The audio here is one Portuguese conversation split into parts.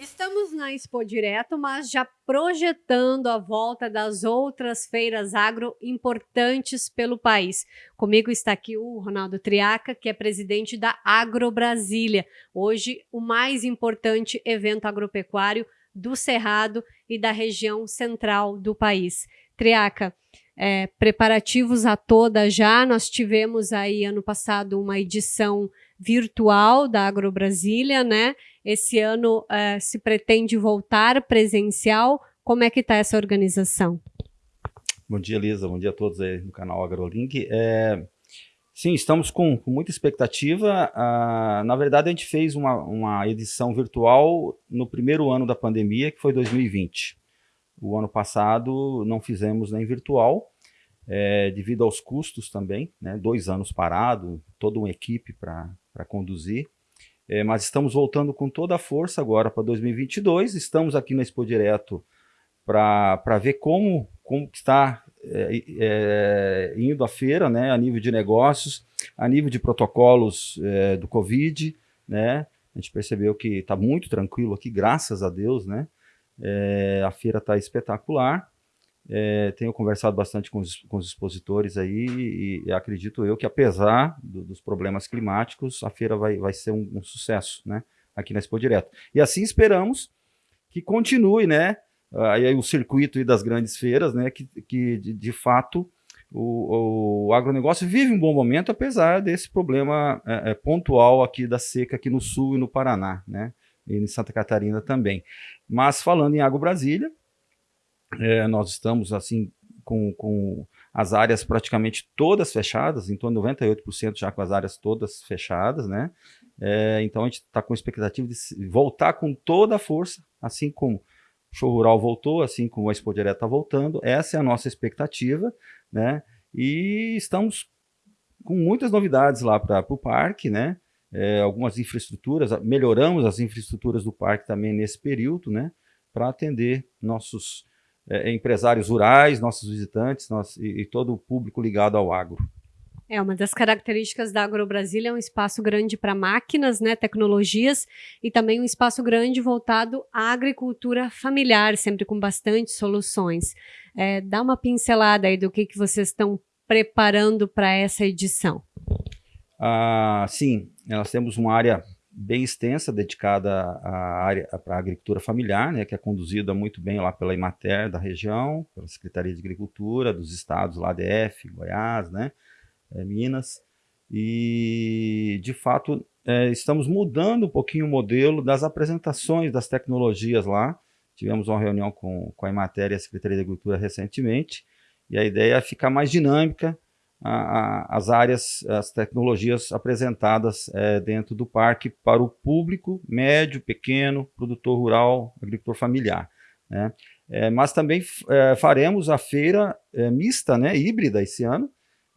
Estamos na Expo Direto, mas já projetando a volta das outras feiras agro importantes pelo país. Comigo está aqui o Ronaldo Triaca, que é presidente da Agro Brasília. Hoje, o mais importante evento agropecuário do Cerrado e da região central do país. Triaca, é, preparativos a toda já. Nós tivemos aí ano passado uma edição virtual da Agro Brasília, né? Esse ano uh, se pretende voltar presencial. Como é que está essa organização? Bom dia, Lisa. Bom dia a todos aí no canal AgroLink. É, sim, estamos com, com muita expectativa. Uh, na verdade, a gente fez uma, uma edição virtual no primeiro ano da pandemia, que foi 2020. O ano passado não fizemos nem virtual, é, devido aos custos também, né? dois anos parado, toda uma equipe para conduzir. É, mas estamos voltando com toda a força agora para 2022. Estamos aqui na Expo Direto para ver como, como está é, é, indo a feira, né, a nível de negócios, a nível de protocolos é, do Covid, né, a gente percebeu que está muito tranquilo aqui, graças a Deus, né, é, a feira está espetacular, é, tenho conversado bastante com os, com os expositores aí e, e, acredito eu que apesar do, dos problemas climáticos, a feira vai, vai ser um, um, sucesso, né? Aqui na Expo Direto. E assim esperamos que continue, né? Aí o circuito das grandes feiras, né? Que, que de, de fato o, o, agronegócio vive um bom momento, apesar desse problema é, é, pontual aqui da seca aqui no sul e no Paraná, né? E em Santa Catarina também. Mas falando em Agro Brasília, é, nós estamos assim com, com as áreas praticamente todas fechadas, em torno de 98% já com as áreas todas fechadas, né? É, então a gente está com expectativa de voltar com toda a força, assim como o show rural voltou, assim como a Expo Direta está voltando. Essa é a nossa expectativa, né? E estamos com muitas novidades lá para o parque, né? É, algumas infraestruturas, melhoramos as infraestruturas do parque também nesse período, né? Para atender nossos é, empresários rurais, nossos visitantes e, e, todo o público ligado ao agro. É, uma das características da AgroBrasília é um espaço grande para máquinas, né, tecnologias, e também um espaço grande voltado à agricultura familiar, sempre com bastante soluções. É, dá uma pincelada aí do que, que vocês estão preparando para essa edição. Ah, sim, nós temos uma área bem extensa dedicada à área para a agricultura familiar, né, que é conduzida muito bem lá pela Imater da região, pela Secretaria de Agricultura dos estados lá DF, Goiás, né, é, Minas, e de fato é, estamos mudando um pouquinho o modelo das apresentações das tecnologias lá. Tivemos uma reunião com, com a Imater e a Secretaria de Agricultura recentemente, e a ideia é ficar mais dinâmica, a, a, as áreas, as tecnologias apresentadas é, dentro do parque para o público médio, pequeno, produtor rural, agricultor familiar. Né? É, mas também é, faremos a feira é, mista, né, híbrida esse ano,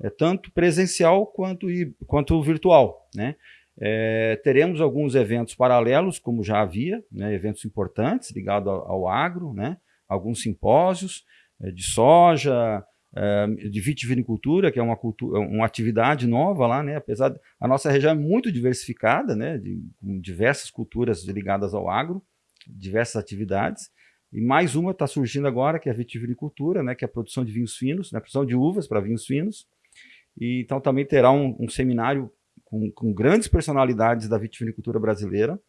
é, tanto presencial quanto, quanto virtual. Né? É, teremos alguns eventos paralelos, como já havia, né, eventos importantes ligados ao, ao agro, né, alguns simpósios de soja, de vitivinicultura, que é uma, cultura, uma atividade nova lá, né? apesar de, a nossa região é muito diversificada, né? de, com diversas culturas ligadas ao agro, diversas atividades, e mais uma está surgindo agora, que é a vitivinicultura, né? que é a produção de vinhos finos, né? a produção de uvas para vinhos finos, e então também terá um, um seminário com, com, grandes personalidades da vitivinicultura brasileira,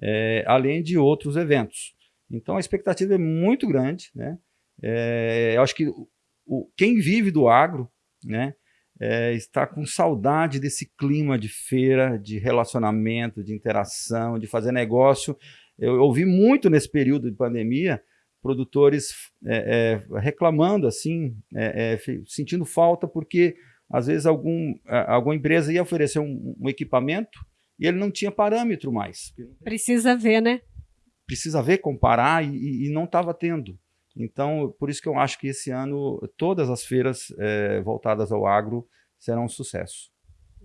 é, além de outros eventos. Então a expectativa é muito grande, né? É, eu acho que o, quem vive do agro, né, é, está com saudade desse clima de feira, de relacionamento, de interação, de fazer negócio. Eu, eu ouvi muito nesse período de pandemia produtores é, é, reclamando, assim, é, é, sentindo falta porque às vezes algum, alguma empresa ia oferecer um, um equipamento e ele não tinha parâmetro mais. Precisa ver, né? Precisa ver, comparar e, e não estava tendo. Então, por isso que eu acho que esse ano todas as feiras é, voltadas ao agro serão um sucesso.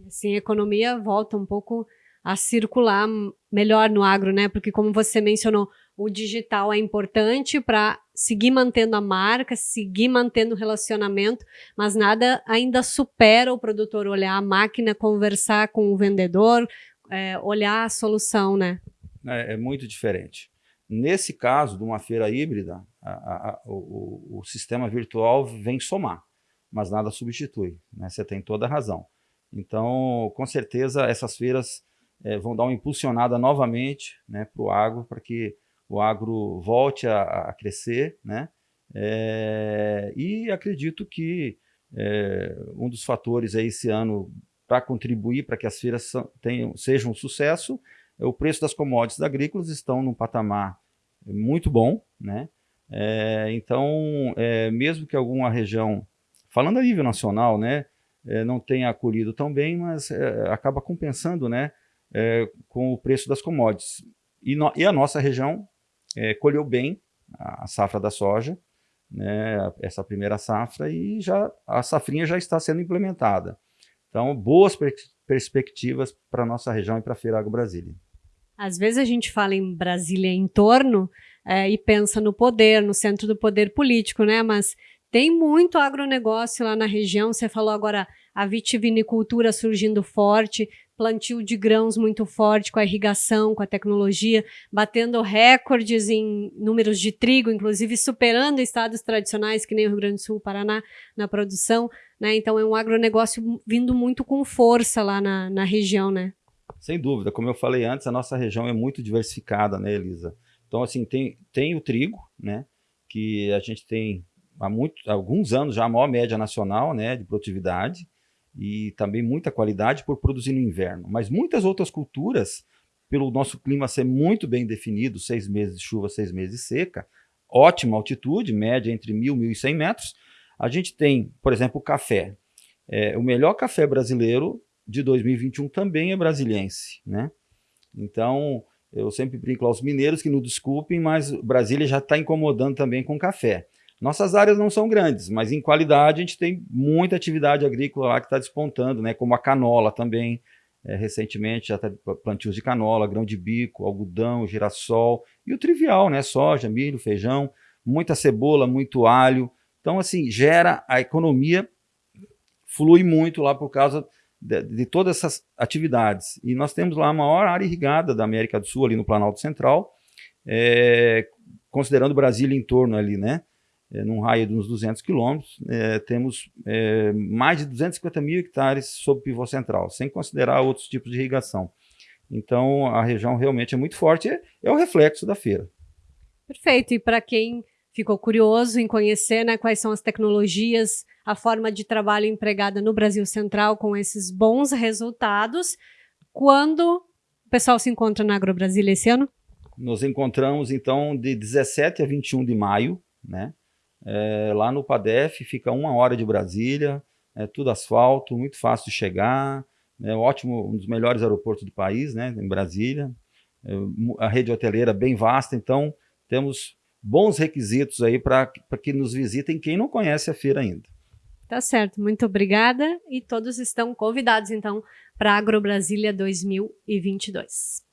Sim, a economia volta um pouco a circular melhor no agro, né? Porque como você mencionou, o digital é importante para seguir mantendo a marca, seguir mantendo o relacionamento, mas nada ainda supera o produtor olhar a máquina, conversar com o vendedor, é, olhar a solução, né? É, é muito diferente. Nesse caso de uma feira híbrida, a, a, o, o, sistema virtual vem somar, mas nada substitui, né? você tem toda a razão. Então, com certeza, essas feiras é, vão dar uma impulsionada novamente né, para o agro, para que o agro volte a, a crescer, né? É, e acredito que é, um dos fatores aí esse ano para contribuir para que as feiras tenham, sejam um sucesso, é o preço das commodities agrícolas estão num patamar muito bom, né? É, então, é, mesmo que alguma região, falando a nível nacional, né, é, não tenha acolhido tão bem, mas é, acaba compensando, né, é, com o preço das commodities. E, no, e a nossa região é, colheu bem a safra da soja, né, essa primeira safra, e já a safrinha já está sendo implementada. Então, boas per perspectivas para a nossa região e para a Feira Agro Brasília. Às vezes a gente fala em Brasília em torno é, e pensa no poder, no centro do poder político, né? Mas tem muito agronegócio lá na região. Você falou agora a vitivinicultura surgindo forte, plantio de grãos muito forte com a irrigação, com a tecnologia, batendo recordes em números de trigo, inclusive superando estados tradicionais, que nem o Rio Grande do Sul, Paraná, na produção. Né? Então é um agronegócio vindo muito com força lá na, na região, né? Sem dúvida, como eu falei antes, a nossa região é muito diversificada, né, Elisa? Então, assim, tem, tem o trigo, né, que a gente tem há, muito, há alguns anos já a maior média nacional, né, de produtividade, e também muita qualidade por produzir no inverno. Mas muitas outras culturas, pelo nosso clima ser muito bem definido, seis meses de chuva, seis meses de seca, ótima altitude, média entre 1.000 e 1.100 metros, a gente tem, por exemplo, o café. É, o melhor café brasileiro de 2021 também é brasiliense, né? Então, eu sempre brinco aos mineiros que não desculpem, mas Brasília já está incomodando também com café. Nossas áreas não são grandes, mas em qualidade a gente tem muita atividade agrícola lá que está despontando, né? como a canola também, é, recentemente já está plantios de canola, grão de bico, algodão, girassol e o trivial, né? soja, milho, feijão, muita cebola, muito alho. Então, assim, gera a economia, flui muito lá por causa de, de, todas essas atividades. E nós temos lá a maior área irrigada da América do Sul, ali no Planalto Central, é, considerando Brasília em torno ali, né? é, num raio de uns 200 quilômetros, é, temos é, mais de 250 mil hectares sob pivô central, sem considerar outros tipos de irrigação. Então, a região realmente é muito forte, é, é o reflexo da feira. Perfeito, e para quem ficou curioso em conhecer né, quais são as tecnologias, a forma de trabalho empregada no Brasil Central com esses bons resultados, quando o pessoal se encontra na AgroBrasília esse ano? Nos encontramos, então, de 17 a 21 de maio, né? É, lá no PADEF fica uma hora de Brasília, é tudo asfalto, muito fácil de chegar, é ótimo, um dos melhores aeroportos do país, né, em Brasília. É, a rede hoteleira bem vasta, então temos bons requisitos aí para que nos visitem quem não conhece a feira ainda. Tá certo, muito obrigada e todos estão convidados então para Agrobrasília 2022.